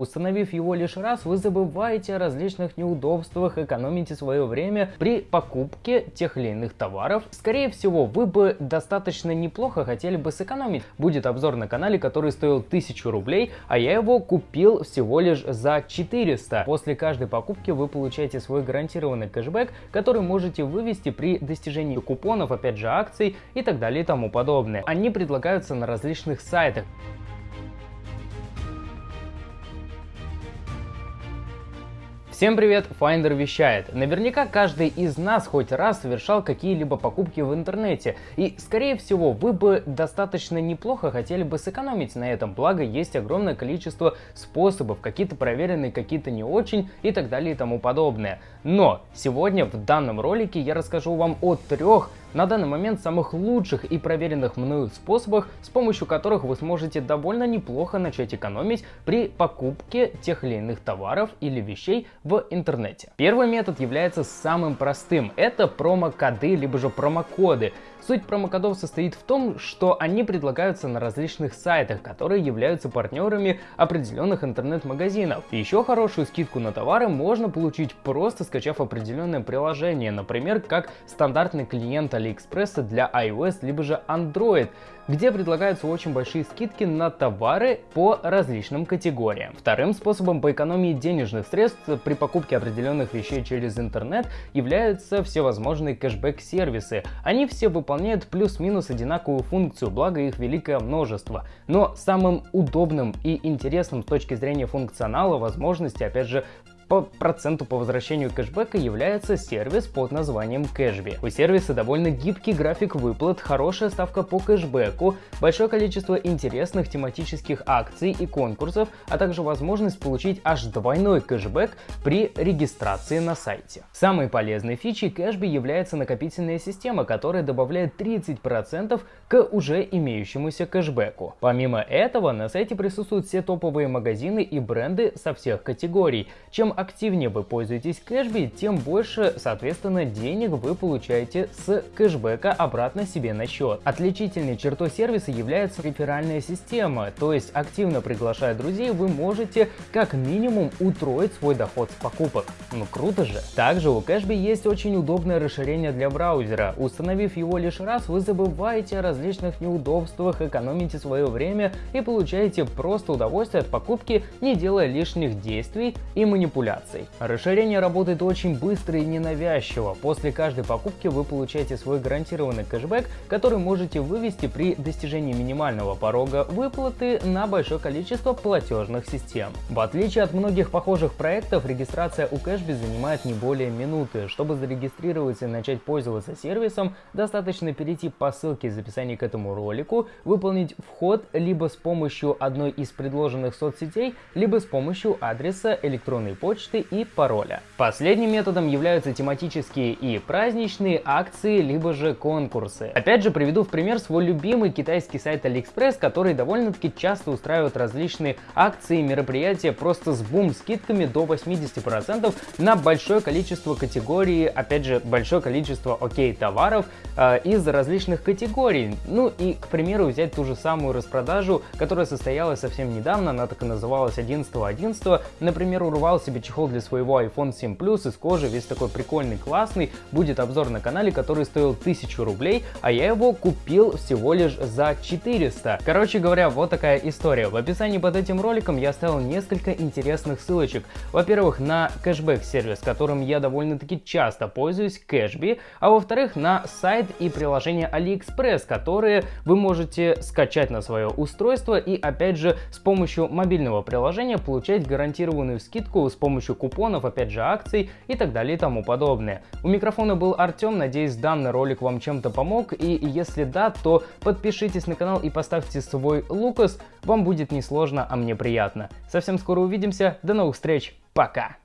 Установив его лишь раз, вы забываете о различных неудобствах, экономите свое время при покупке тех или иных товаров. Скорее всего, вы бы достаточно неплохо хотели бы сэкономить. Будет обзор на канале, который стоил 1000 рублей, а я его купил всего лишь за 400. После каждой покупки вы получаете свой гарантированный кэшбэк, который можете вывести при достижении купонов, опять же акций и так далее и тому подобное. Они предлагаются на различных сайтах. Всем привет, Finder вещает. Наверняка каждый из нас хоть раз совершал какие-либо покупки в интернете, и скорее всего вы бы достаточно неплохо хотели бы сэкономить на этом, благо есть огромное количество способов, какие-то проверенные, какие-то не очень и так далее и тому подобное. Но сегодня в данном ролике я расскажу вам о трех на данный момент самых лучших и проверенных мною способах, с помощью которых вы сможете довольно неплохо начать экономить при покупке тех или иных товаров или вещей в интернете. Первый метод является самым простым. Это промокоды либо же промокоды. Суть промокодов состоит в том, что они предлагаются на различных сайтах, которые являются партнерами определенных интернет-магазинов. Еще хорошую скидку на товары можно получить просто скачав определенное приложение, например, как стандартный клиент AliExpress для iOS либо же Android где предлагаются очень большие скидки на товары по различным категориям. Вторым способом по экономии денежных средств при покупке определенных вещей через интернет являются всевозможные кэшбэк-сервисы. Они все выполняют плюс-минус одинаковую функцию, благо их великое множество. Но самым удобным и интересным с точки зрения функционала, возможности, опять же, по проценту по возвращению кэшбэка является сервис под названием Cashby. У сервиса довольно гибкий график выплат, хорошая ставка по кэшбэку, большое количество интересных тематических акций и конкурсов, а также возможность получить аж двойной кэшбэк при регистрации на сайте. Самой полезной фичей Cashby является накопительная система, которая добавляет 30% к уже имеющемуся кэшбэку. Помимо этого, на сайте присутствуют все топовые магазины и бренды со всех категорий. Чем активнее вы пользуетесь кэшби, тем больше, соответственно, денег вы получаете с кэшбэка обратно себе на счет. Отличительной чертой сервиса является реферальная система, то есть активно приглашая друзей, вы можете как минимум утроить свой доход с покупок. Ну круто же! Также у кэшби есть очень удобное расширение для браузера. Установив его лишь раз, вы забываете о различных неудобствах, экономите свое время и получаете просто удовольствие от покупки, не делая лишних действий и манипуляций манипуляций. Расширение работает очень быстро и ненавязчиво. После каждой покупки вы получаете свой гарантированный кэшбэк, который можете вывести при достижении минимального порога выплаты на большое количество платежных систем. В отличие от многих похожих проектов, регистрация у Кэшби занимает не более минуты. Чтобы зарегистрироваться и начать пользоваться сервисом, достаточно перейти по ссылке из описания к этому ролику, выполнить вход либо с помощью одной из предложенных соцсетей, либо с помощью адреса электронной почты почты и пароля. Последним методом являются тематические и праздничные акции, либо же конкурсы. Опять же приведу в пример свой любимый китайский сайт AliExpress, который довольно-таки часто устраивает различные акции, мероприятия просто с бум скидками до 80% на большое количество категорий, опять же большое количество окей товаров э, из различных категорий. Ну и к примеру взять ту же самую распродажу, которая состоялась совсем недавно, она так и называлась 11.11, .11. например урвал себе чехол для своего iPhone 7 Plus из кожи, весь такой прикольный, классный. Будет обзор на канале, который стоил 1000 рублей, а я его купил всего лишь за 400. Короче говоря, вот такая история. В описании под этим роликом я оставил несколько интересных ссылочек. Во-первых, на кэшбэк сервис, которым я довольно-таки часто пользуюсь, Cashby, а во-вторых, на сайт и приложение AliExpress, которые вы можете скачать на свое устройство и опять же с помощью мобильного приложения получать гарантированную скидку с помощью помощью купонов, опять же акций и так далее и тому подобное. У микрофона был Артем, надеюсь данный ролик вам чем-то помог и если да, то подпишитесь на канал и поставьте свой лукас, вам будет не сложно, а мне приятно. Совсем скоро увидимся, до новых встреч, пока!